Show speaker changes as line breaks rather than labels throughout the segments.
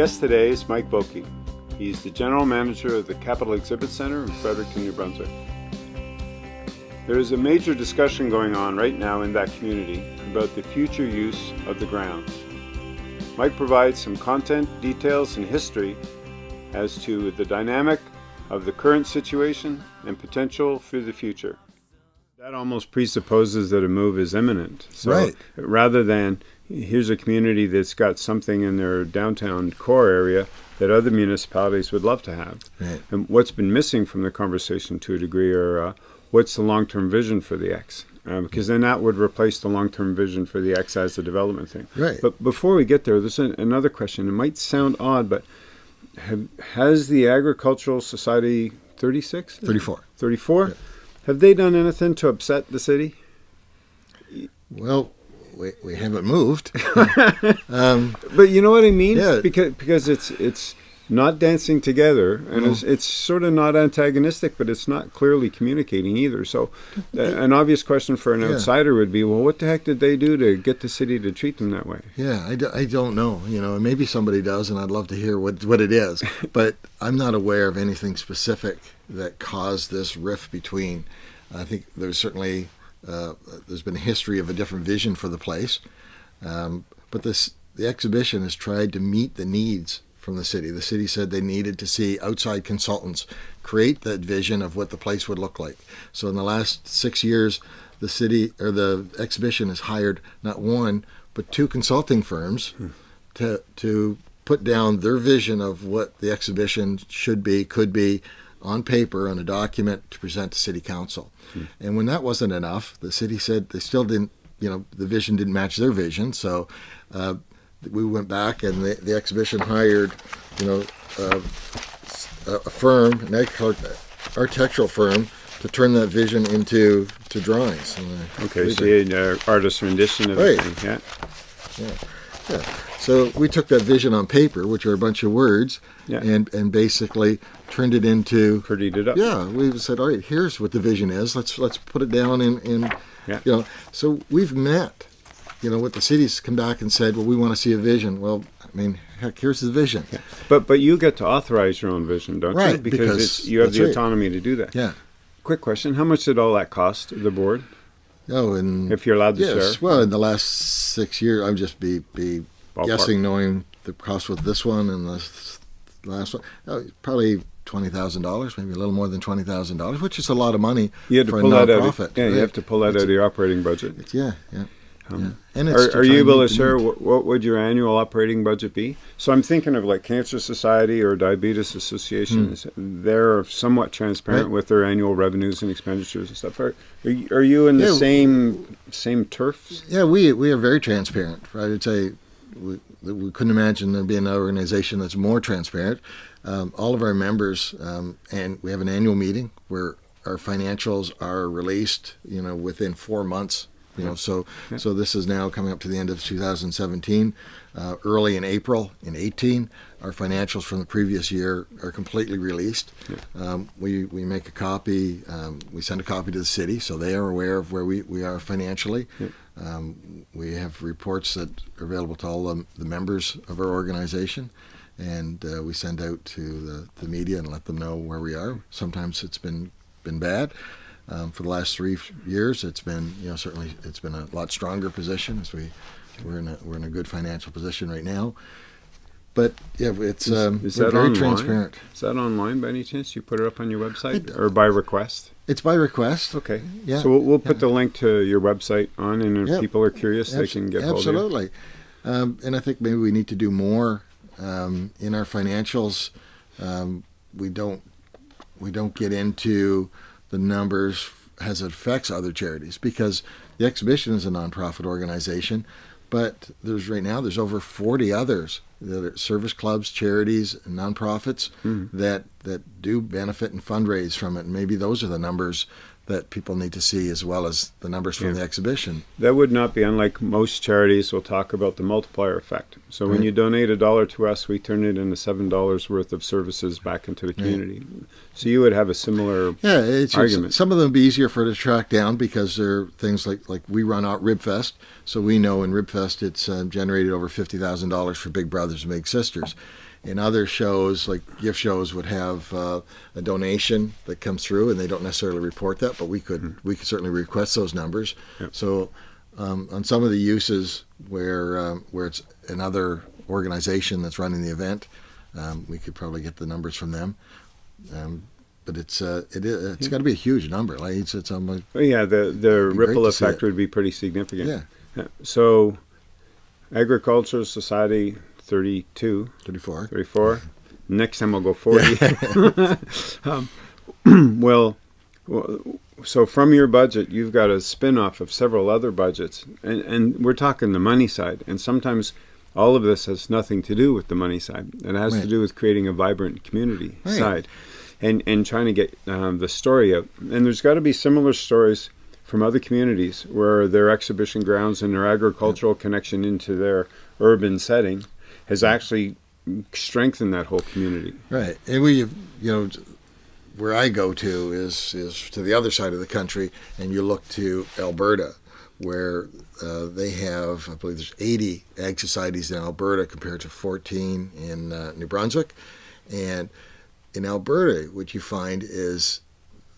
guest today is Mike Boki. He's the general manager of the Capital Exhibit Center in Fredericton, New Brunswick. There is a major discussion going on right now in that community about the future use of the grounds. Mike provides some content, details, and history as to the dynamic of the current situation and potential for the future. That almost presupposes that a move is imminent. So
Right.
rather than here's a community that's got something in their downtown core area that other municipalities would love to have.
Right.
And what's been missing from the conversation to a degree are uh, what's the long term vision for the Ex? Uh, because then that would replace the long term vision for the Ex as a development thing.
Right.
But before we get there, there's an, another question. It might sound odd, but have, has the Agricultural Society 36?
34.
34? Have they done anything to upset the city?
Well, we, we haven't moved. um,
But you know what I mean?
Yeah.
Because because it's it's not dancing together, and it's, it's sort of not antagonistic, but it's not clearly communicating either. So, uh, an obvious question for an
Yeah.
outsider would be, well, what the heck did they do to get the city to treat them that way?
yeah, I, do, I don't know. You know, maybe somebody does, and I'd love to hear what, what it is. but I'm not aware of anything specific that caused this rift between. I think there's certainly uh, there's been a history of a different vision for the place, um, but this the exhibition has tried to meet the needs from the city. The city said they needed to see outside consultants create that vision of what the place would look like. So in the last six years, the city or the exhibition has hired not one but two consulting firms to to put down their vision of what the exhibition should be, could be on paper on a document to present to city council. And when that wasn't enough, the city said they still didn't, you know, the vision didn't match their vision. So uh, we went back and the, the exhibition hired, you know, uh, a firm, an architectural firm, to turn that vision into to drawings.
Okay, so
it-
you had, uh, artist rendition of
Right.
the thing, yeah.
Yeah. So we took that vision on paper, which are a bunch of words,
Yeah.
and and basically turned it into
Prettied it up.
yeah. We said, all right, here's what the vision is. Let's let's put it down in in
Yeah.
you know. So we've met, you know, what the cities come back and said, well, we want to see a vision. Well, I mean, heck, here's the vision. Yeah.
But but you get to authorize your own vision, don't you?
Right,
Because,
because
it's, you have the
right.
autonomy to do that.
yeah.
Quick question: How much did all that cost the board?
Oh, and
If you're allowed to
yes.
share.
Well, in the last six years, I'm just be be
Ballpark.
guessing, knowing the cost with this one and the last one. Oh, probably twenty thousand dollars, maybe a little more than twenty thousand dollars, which is a lot of money
You had to
for
pull that out. Of, yeah, you have to pull that out of your operating budget.
Yeah, yeah.
Um,
yeah. And it's
Are, are you able to share what, what would your annual operating budget be? So I'm thinking of like Cancer Society or Diabetes Association. They're somewhat transparent
Hmm. Right.
with their annual revenues and expenditures and stuff. Are, are, you, are you in the
Yeah.
same same turf?
Yeah, we we are very transparent. I would say we, we couldn't imagine there being an organization that's more transparent. Um, all of our members, um, and we have an annual meeting where our financials are released. You know, within four months. You know, so so this is now coming up to the end of 2017. Uh, early in April in 18, our financials from the previous year are completely released. Um, we we make a copy. Um, we send a copy to the city, so they are aware of where we, we are financially. Um, we have reports that are available to all the, the members of our organization, and uh, we send out to the, the media and let them know where we are. Sometimes it's been been bad. Um, for the last three years, it's been you know certainly it's been a lot stronger position as we we're in a we're in a good financial position right now. But yeah, it's
Is-
um,
is that
very
online?
transparent.
Is that online by any chance? You put it up on your website
It-
or by request?
It's by request.
Okay.
Yeah.
So we'll, we'll put the link to your website on, and if
Yeah.
people are curious, they can get hold of you.
absolutely. Um, and I think maybe we need to do more um, in our financials. Um, we don't we don't get into the numbers as it affects other charities because the exhibition is a nonprofit organization, but there's right now there's over 40 others that are service clubs, charities, and nonprofits hmm. that that do benefit and fundraise from it. And maybe those are the numbers that people need to see as well as the numbers from
Yeah.
the exhibition.
That would not be unlike most charities will talk about the multiplier effect. So when you donate a dollar to us, we turn it into seven dollars worth of services back into the community. So you would have a similar
Yeah, it's, it's
argument.
some of them would be easier for it to track down because they're things like like we run out Ribfest, so we know in Ribfest it's uh, generated over fifty thousand dollars for Big Brothers and Big Sisters, in other shows, like gift shows, would have uh, a donation that comes through, and they don't necessarily report that, but we could we could certainly request those numbers.
Yep.
So um, on some of the uses where um, where it's another organization that's running the event, um, we could probably get the numbers from them. Um, but it's uh, it is, it's got to be a huge number. Like it's it's almost
Well, yeah, the the ripple effect would be pretty significant.
yeah,
Yeah. So, Agricultural Society 32,
34.
34. Next time I'll go 40. um, well, so from your budget, you've got a spin off of several other budgets. And, and we're talking the money side. And sometimes all of this has nothing to do with the money side. It has to do with creating a vibrant community
Right.
side and, and trying to get um, the story out. And there's got to be similar stories from other communities where their exhibition grounds and their agricultural connection into their urban setting has actually strengthened that whole community.
Right, and we, you know, where I go to is is to the other side of the country, and you look to Alberta, where uh, they have, I believe, there's 80 ag societies in Alberta compared to 14 in uh, New Brunswick, and in Alberta, what you find is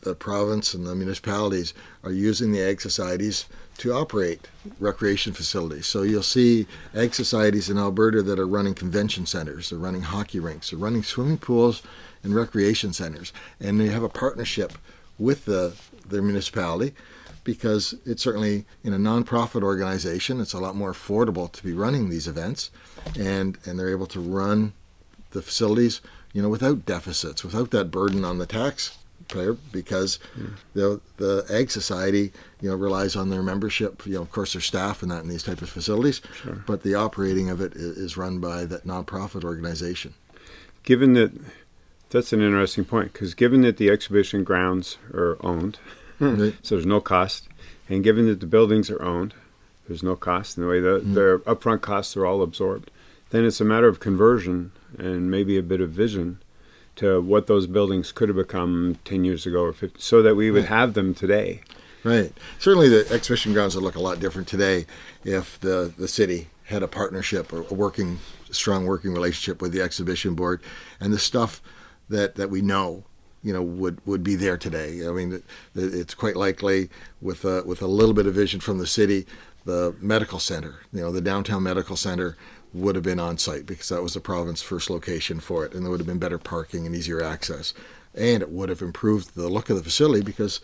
the province and the municipalities are using the ag societies to operate recreation facilities. So you'll see ag societies in Alberta that are running convention centers, they're running hockey rinks, they're running swimming pools and recreation centers, and they have a partnership with the their municipality because it's certainly in a nonprofit organization, it's a lot more affordable to be running these events, and and they're able to run the facilities, you know, without deficits, without that burden on the taxpayer, because the the ag society, you know, relies on their membership, you know, of course, their staff and that in these type of facilities,
Sure.
but the operating of it is run by that nonprofit organization.
Given that, that's an interesting point because given that the exhibition grounds are owned,
Right.
so there's no cost, and given that the buildings are owned, there's no cost in the way the
Mm.
their upfront costs are all absorbed. Then it's a matter of conversion and maybe a bit of vision to what those buildings could have become 10 years ago or 50, so that we would have them today.
Right. Certainly, the exhibition grounds would look a lot different today if the the city had a partnership or a working, strong working relationship with the exhibition board, and the stuff that that we know, you know, would would be there today. I mean, it, it's quite likely with a, with a little bit of vision from the city, the medical center, you know, the downtown medical center would have been on site because that was the province's first location for it, and there would have been better parking and easier access, and it would have improved the look of the facility because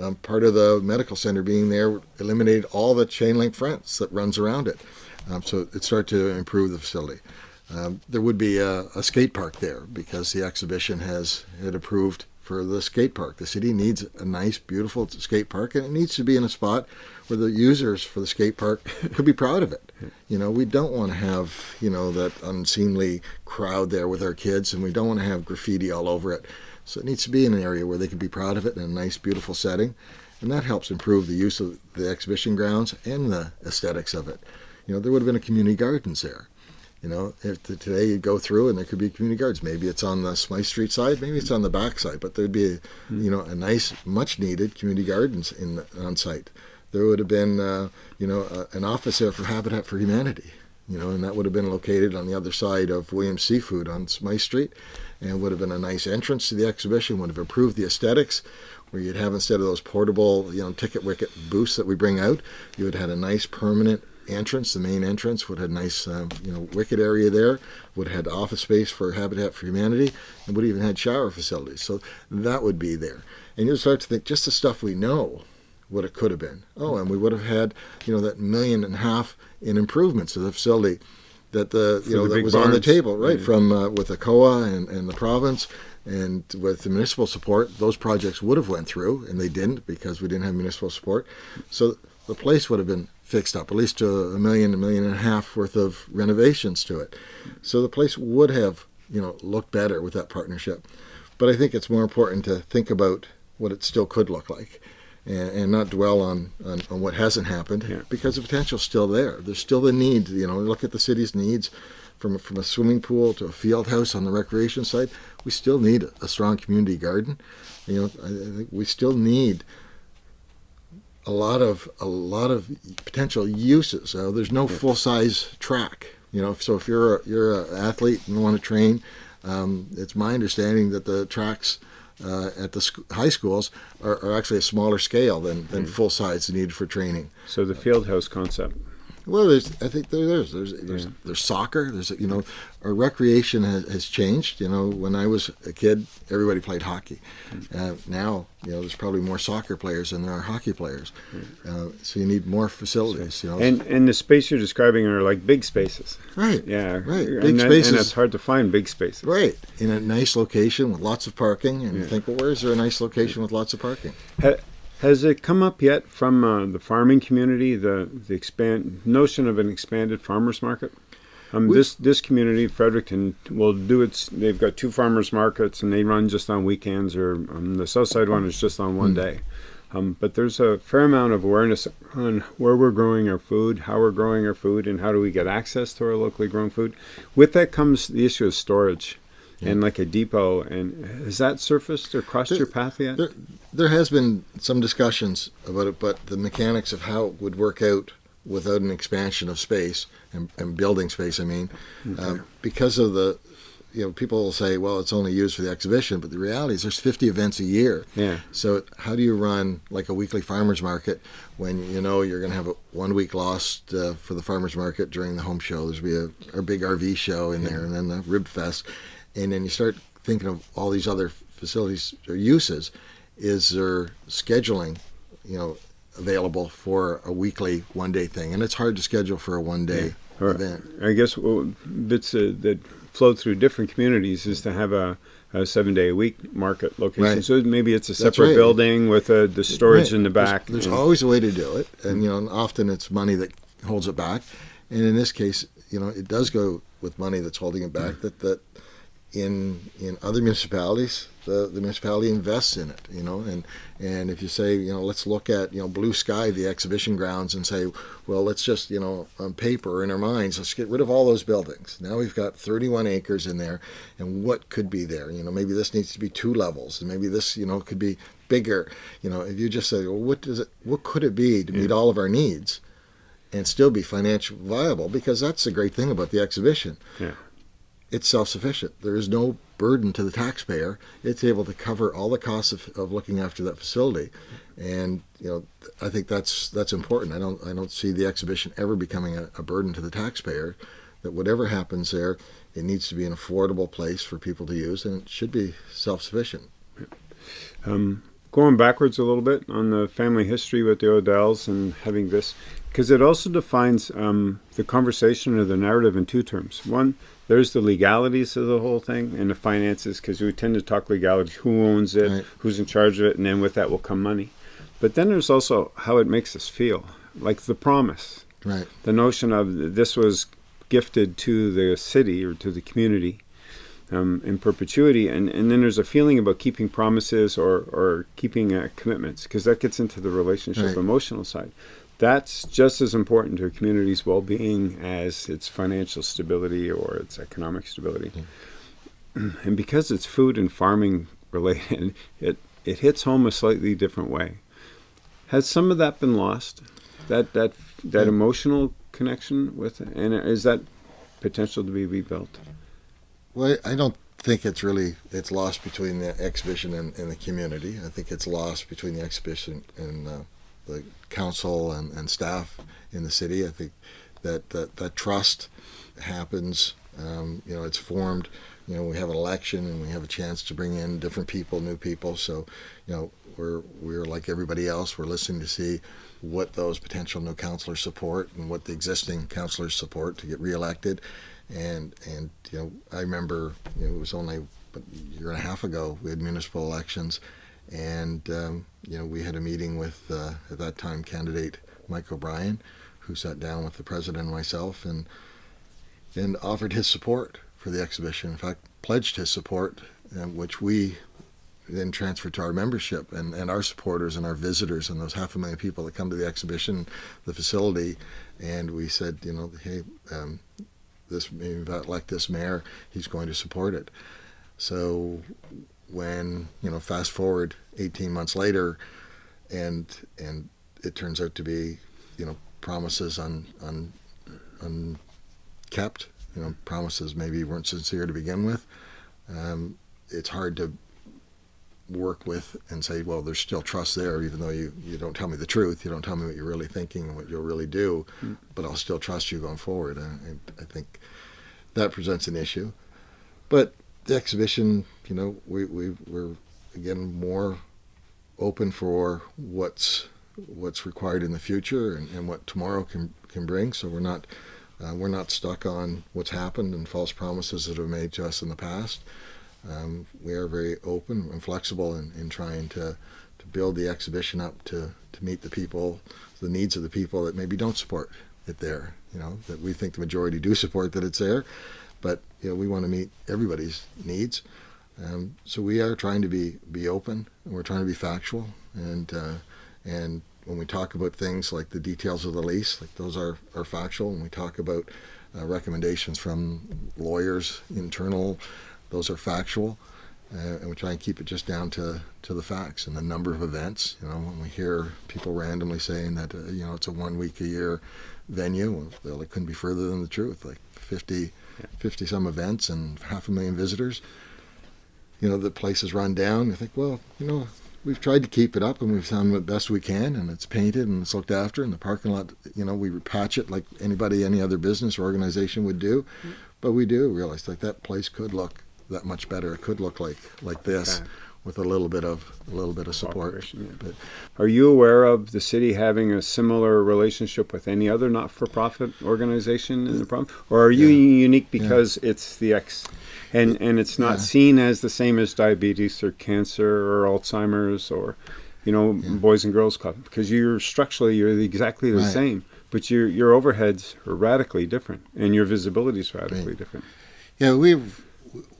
um, part of the medical center being there eliminated all the chain link fence that runs around it. Um, so it started to improve the facility. Um, there would be a, a skate park there because the exhibition has had approved for the skate park. The city needs a nice, beautiful skate park, and it needs to be in a spot where the users for the skate park could be proud of it. You know, we don't want to have you know that unseemly crowd there with our kids, and we don't want to have graffiti all over it. So it needs to be in an area where they can be proud of it in a nice, beautiful setting, and that helps improve the use of the exhibition grounds and the aesthetics of it. You know, there would have been a community gardens there. You know, if the, today you go through and there could be community gardens. Maybe it's on the Smythe Street side, maybe it's on the back side, but there'd be, a, you know, a nice, much needed community gardens in on site. There would have been, uh, you know, a, an office there for Habitat for Humanity. You know, and that would have been located on the other side of Williams Seafood on Smythe Street, and would have been a nice entrance to the exhibition. Would have improved the aesthetics, where you'd have instead of those portable, you know, ticket wicket booths that we bring out, you would have had a nice permanent entrance. The main entrance would have a nice, um, you know, wicket area there. Would have had office space for Habitat for Humanity, and would even had shower facilities. So that would be there, and you'd start to think just the stuff we know what it could have been. Oh, and we would have had, you know, that million and a half in improvements to the facility that the you know
the
that was on the table, right,
Yeah.
from uh, with the COA and, and the province. And with the municipal support, those projects would have went through, and they didn't because we didn't have municipal support. So the place would have been fixed up, at least to a million, a million and a half worth of renovations to it. So the place would have, you know, looked better with that partnership. But I think it's more important to think about what it still could look like, and, and not dwell on, on, on what hasn't happened
Yeah.
because the potential's still there. There's still the need. You know, look at the city's needs from from a swimming pool to a field house on the recreation side. We still need a strong community garden. You know, I, I think we still need a lot of a lot of potential uses. Uh, there's no full size track You know, so if you're a, you're an athlete and want to train, um, it's my understanding that the tracks uh, at the sc- high schools are, are, actually a smaller scale than, than mm. full size needed for training.
So the field house concept.
Well, there's, I think there's, there's, there's, yeah. there's soccer. There's, you know, our recreation has, has, changed. You know, when I was a kid, everybody played hockey. Mm. Uh, now, you know, there's probably more soccer players than there are hockey players. Uh, so you need more facilities. You know,
and and the space you're describing are like big spaces.
Right.
Yeah.
Right.
Big
and spaces.
and it's hard to find big spaces.
Right. In a nice location with lots of parking, and yeah. you think, well, where is there a nice location with lots of parking?
Ha- has it come up yet from uh, the farming community, the the expand notion of an expanded farmers market? Um, this this community, Fredericton, will do its. They've got two farmers markets, and they run just on weekends. Or um, the south side one is just on one mm. day. Um, but there's a fair amount of awareness on where we're growing our food, how we're growing our food, and how do we get access to our locally grown food. With that comes the issue of storage and like a depot. And has that surfaced or crossed there, your path yet?
There, there has been some discussions about it, but the mechanics of how it would work out without an expansion of space and, and building space, I mean, okay. uh, because of the you know, people will say, well, it's only used for the exhibition, but the reality is there's 50 events a year.
Yeah.
So how do you run like a weekly farmers market when you know you're going to have a one week lost uh, for the farmers market during the home show? There's be a, a big RV show in yeah. there, and then the rib fest, and then you start thinking of all these other facilities or uses. Is there scheduling, you know, available for a weekly one day thing? And it's hard to schedule for a one day yeah. event.
I guess well, bits uh, that flow through different communities is to have a, a seven day a week market location. Right. So maybe it's a separate right. building with a, the storage right. in the back.
There's, there's always a way to do it, and you know, often it's money that holds it back. And in this case, you know, it does go with money that's holding it back. That that in in other municipalities, the, the municipality invests in it, you know, and and if you say, you know, let's look at, you know, blue sky, the exhibition grounds, and say, well, let's just, you know, on paper in our minds, let's get rid of all those buildings. Now we've got 31 acres in there, and what could be there? You know, maybe this needs to be two levels, and maybe this, you know, could be bigger. You know, if you just say, well, what does it, what could it be to meet all of our needs? and still be financially viable because that's the great thing about the exhibition.
Yeah
it's self-sufficient. There is no burden to the taxpayer. It's able to cover all the costs of, of looking after that facility, and you know I think that's that's important. I don't I don't see the exhibition ever becoming a, a burden to the taxpayer. That whatever happens there, it needs to be an affordable place for people to use, and it should be self-sufficient.
Um, going backwards a little bit on the family history with the Odells and having this, because it also defines um, the conversation or the narrative in two terms. One, there's the legalities of the whole thing and the finances, because we tend to talk legalities: who owns it, right. who's in charge of it, and then with that will come money. But then there's also how it makes us feel, like the promise,
right?
The notion of this was gifted to the city or to the community um, in perpetuity. And, and then there's a feeling about keeping promises or, or keeping uh, commitments because that gets into the relationship right. emotional side. That's just as important to a community's well being as its financial stability or its economic stability. Mm. And because it's food and farming related, it, it hits home a slightly different way. Has some of that been lost? That that that emotional connection with it? and is that potential to be rebuilt?
Well, I don't think it's really it's lost between the exhibition and, and the community. I think it's lost between the exhibition and uh, the council and, and staff in the city. I think that that, that trust happens. Um, you know, it's formed. You know, we have an election and we have a chance to bring in different people, new people. So, you know, we're we're like everybody else. We're listening to see what those potential new councilors support and what the existing councilors support to get reelected and and you know I remember you know, it was only a year and a half ago we had municipal elections, and um, you know we had a meeting with uh, at that time candidate Mike O'Brien, who sat down with the president and myself and and offered his support for the exhibition. In fact, pledged his support, uh, which we then transferred to our membership and, and our supporters and our visitors and those half a million people that come to the exhibition, the facility, and we said, you know, hey, um, this like this mayor, he's going to support it. So when you know, fast forward 18 months later, and and it turns out to be, you know, promises on on on kept. You know, promises maybe weren't sincere to begin with. Um, it's hard to work with and say, well, there's still trust there, even though you, you don't tell me the truth. You don't tell me what you're really thinking and what you'll really do, mm. but I'll still trust you going forward. And I, I think that presents an issue. But the exhibition, you know, we, we, we're again more open for what's what's required in the future and, and what tomorrow can can bring. So we're not uh, we're not stuck on what's happened and false promises that have made to us in the past. Um, we are very open and flexible in, in trying to, to build the exhibition up to, to meet the people, the needs of the people that maybe don't support it there. You know that we think the majority do support that it's there, but you know we want to meet everybody's needs. Um, so we are trying to be be open and we're trying to be factual and uh, and when we talk about things like the details of the lease, like those are, are factual. When we talk about uh, recommendations from lawyers, internal, those are factual. Uh, and we try and keep it just down to, to the facts and the number of events. You know, when we hear people randomly saying that, uh, you know, it's a one week a year venue, well, it couldn't be further than the truth. Like 50, 50 some events and half a million visitors. You know, the place is run down. You think, well, you know, we've tried to keep it up and we've done the best we can and it's painted and it's looked after and the parking lot you know we patch it like anybody any other business or organization would do mm-hmm. but we do realize like that place could look that much better it could look like like this okay. With a little bit of a little bit of support
yeah. but are you aware of the city having a similar relationship with any other not-for-profit organization in the province or are you yeah. unique because yeah. it's the Ex, and and it's not yeah. seen as the same as diabetes or cancer or Alzheimer's or you know yeah. Boys and Girls Club because you're structurally you're exactly the right. same, but your your overheads are radically different and your visibility is radically right. different.
Yeah, we've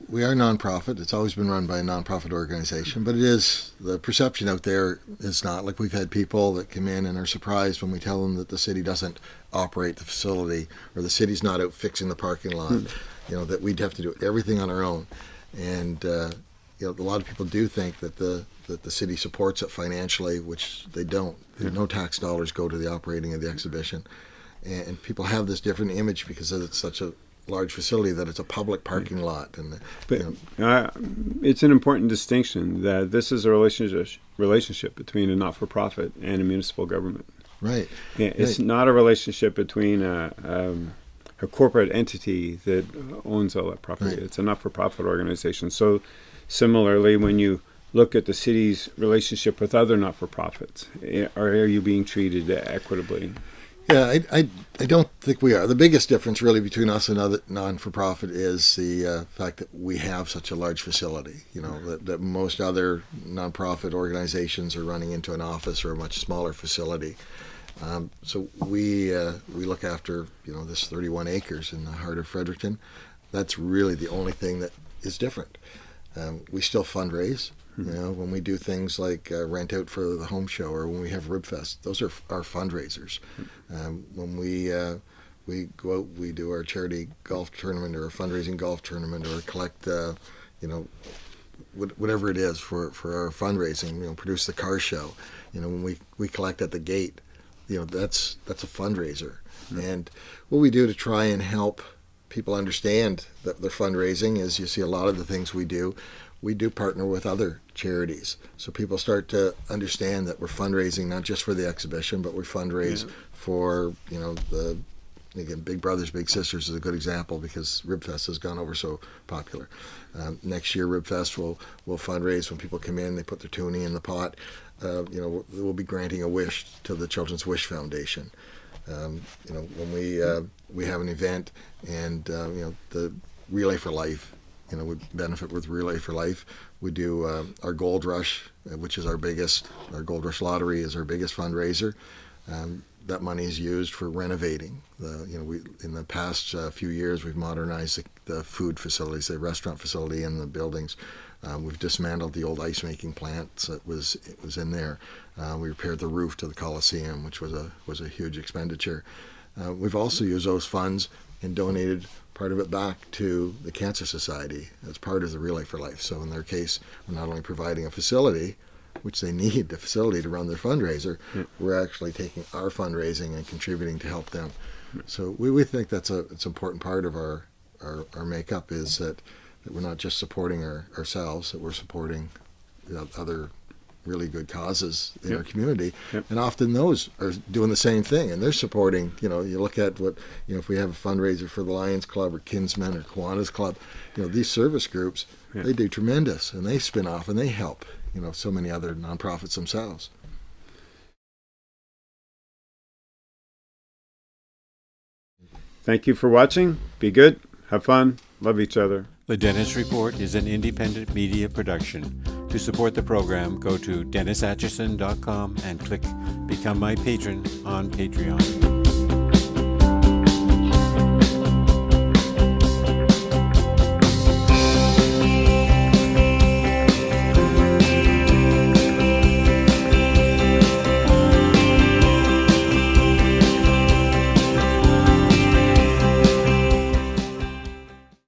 we are nonprofit. It's always been run by a nonprofit organization, but it is the perception out there is not like we've had people that come in and are surprised when we tell them that the city doesn't operate the facility or the city's not out fixing the parking lot. Hmm you know, that we'd have to do everything on our own. And, uh, you know, a lot of people do think that the, that the city supports it financially, which they don't. Yeah. No tax dollars go to the operating of the exhibition. And, and people have this different image because it's such a large facility that it's a public parking yeah. lot and
but you know. uh, it's an important distinction that this is a relationship relationship between a not-for-profit and a municipal government
right
yeah, it's right. not a relationship between a um, a corporate entity that owns all that property. Right. It's a not-for-profit organization. So similarly, when you look at the city's relationship with other not-for-profits, eh, are you being treated equitably?
Yeah, I, I, I, don't think we are. The biggest difference really between us and other non-for-profit is the uh, fact that we have such a large facility. You know, that, that most other non-profit organizations are running into an office or a much smaller facility. Um, so we uh, we look after you know this 31 acres in the heart of Fredericton. That's really the only thing that is different. Um, we still fundraise. Mm-hmm. You know, when we do things like uh, rent out for the home show or when we have Ribfest, those are our fundraisers. Mm-hmm. Um, when we uh, we go out, we do our charity golf tournament or a fundraising golf tournament or collect, uh, you know, whatever it is for, for our fundraising. You know, produce the car show. You know, when we, we collect at the gate, you know that's that's a fundraiser mm-hmm. and what we do to try and help people understand that their fundraising is you see a lot of the things we do we do partner with other charities so people start to understand that we're fundraising not just for the exhibition but we fundraise yeah. for you know the again big brothers big sisters is a good example because ribfest has gone over so popular um, next year ribfest will will fundraise when people come in they put their toonie in the pot uh, you know, we'll be granting a wish to the Children's Wish Foundation. Um, you know, when we uh, we have an event and uh, you know the Relay for Life, you know, would benefit with Relay for Life. We do uh, our Gold Rush, uh, which is our biggest. Our Gold Rush Lottery is our biggest fundraiser. Um, that money is used for renovating. The, you know, we in the past uh, few years we've modernized the, the, food facilities, the restaurant facility, and the buildings. Uh, we've dismantled the old ice making plant that was it was in there. Uh, we repaired the roof to the Coliseum, which was a was a huge expenditure. Uh, we've also used those funds and donated part of it back to the Cancer Society as part of the Relay for Life. So in their case, we're not only providing a facility, which they need the facility to run their fundraiser, yeah. we're actually taking our fundraising and contributing to help them. So we, we think that's a it's an important part of our, our, our makeup is that, that we're not just supporting our, ourselves, that we're supporting other really good causes in
Yep.
our community.
Yep.
And often those are doing the same thing and they're supporting, you know, you look at what, you know, if we have a fundraiser for the Lions Club or Kinsmen or Kiwanis Club, you know, these service groups,
Yeah.
they do tremendous and they spin off and they help, you know, so many other nonprofits themselves.
Thank you for watching. Be good. Have fun. Love each other.
The Dennis Report is an independent media production. To support the program, go to DennisAtchison.com and click Become My Patron on Patreon.